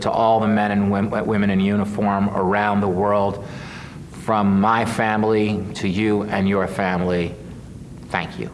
To all the men and women in uniform around the world, from my family to you and your family, thank you.